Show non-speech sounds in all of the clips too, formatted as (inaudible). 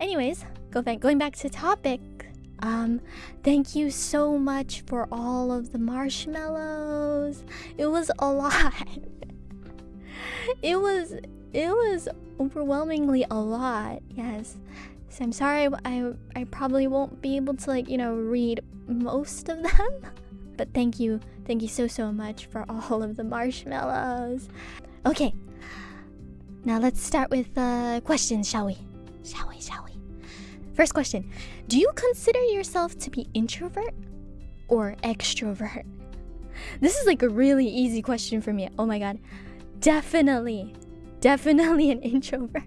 anyways, go back going back to topic. Um, thank you so much for all of the marshmallows. It was a lot. (laughs) it was it was overwhelmingly a lot. Yes. So I'm sorry I I probably won't be able to like, you know, read most of them. (laughs) But thank you. Thank you so so much for all of the marshmallows. Okay. Now let's start with uh questions, shall we? Shall we? Shall we? First question. Do you consider yourself to be introvert or extrovert? This is like a really easy question for me. Oh my god. Definitely. Definitely an introvert.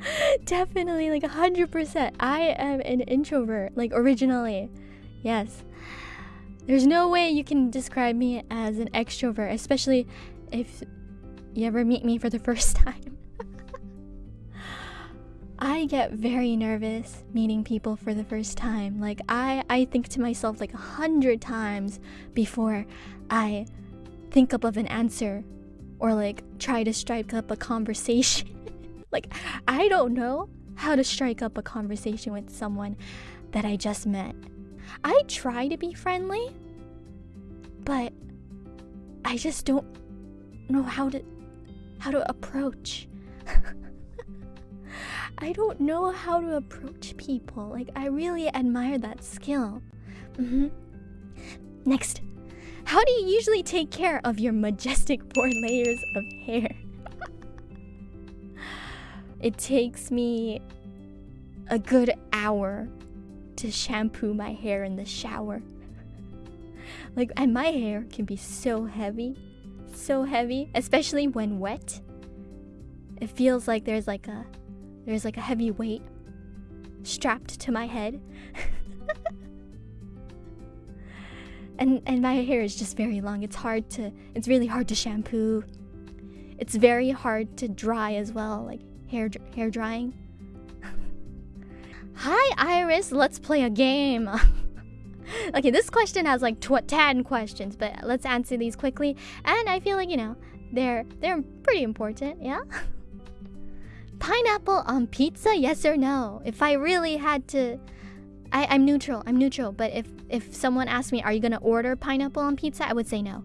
(laughs) Definitely like 100%. I am an introvert like originally. Yes. There's no way you can describe me as an extrovert, especially if you ever meet me for the (laughs) first time. I get very nervous meeting people for the first time. Like I, I think to myself like a hundred times before I think up of an answer or like try to strike up a conversation. (laughs) like I don't know how to strike up a conversation with someone that I just met. I try to be friendly, but I just don't know how to how to approach. I don't know how to approach people. Like I really admire that skill. Mm-hmm. Next, how do you usually take care of your majestic (laughs) four layers of hair? (laughs) it takes me a good hour to shampoo my hair in the shower. (laughs) Like, and my hair can be so heavy, so heavy, especially when wet. It feels like there's like a there's like a heavy weight strapped to my head. (laughs) and and my hair is just very long. It's hard to it's really hard to shampoo. It's very hard to dry as well, like hair hair drying. (laughs) Hi Iris, let's play a game. (laughs) okay, this question has like tw 10 questions, but let's answer these quickly. And I feel like, you know, they're they're pretty important, yeah? Pineapple on pizza, yes or no? If I really had to I, I'm neutral, I'm neutral, but if if someone asked me, are you gonna order pineapple on pizza? I would say no.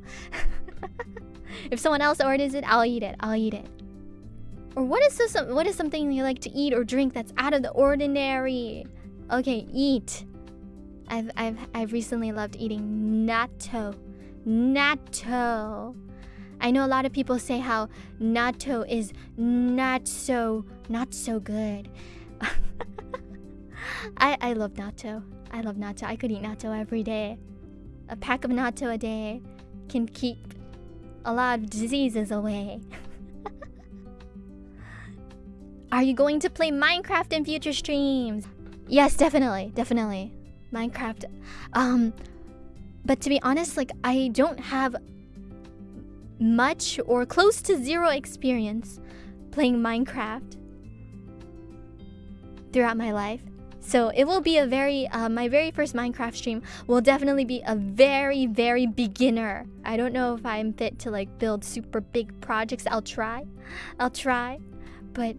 (laughs) if someone else orders it, I'll eat it. I'll eat it. Or what is this, what is something you like to eat or drink that's out of the ordinary? Okay, eat. I've I've I've recently loved eating natto. Natto. I know a lot of people say how natto is not so not so good. (laughs) I I love natto. I love natto. I could eat natto every day. A pack of natto a day can keep a lot of diseases away. (laughs) Are you going to play Minecraft in future streams? Yes, definitely, definitely. Minecraft. Um, but to be honest, like I don't have much or close to zero experience playing Minecraft throughout my life. So it will be a very, uh, my very first Minecraft stream will definitely be a very, very beginner. I don't know if I'm fit to like build super big projects. I'll try. I'll try. But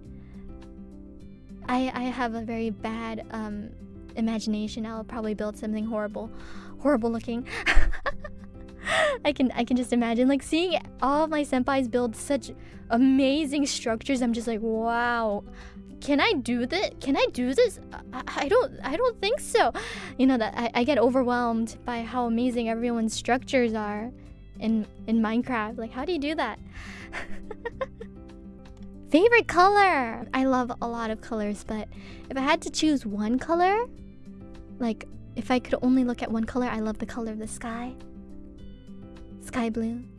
I, I have a very bad um, imagination. I'll probably build something horrible, horrible looking. (laughs) I can I can just imagine like seeing all my senpais build such amazing structures. I'm just like, wow. Can I do this? Can I do this? I, I don't I don't think so. You know that I, I get overwhelmed by how amazing everyone's structures are in in Minecraft. Like how do you do that? (laughs) Favorite color? I love a lot of colors, but if I had to choose one color, like if I could only look at one color, I love the color of the sky. Sky blue.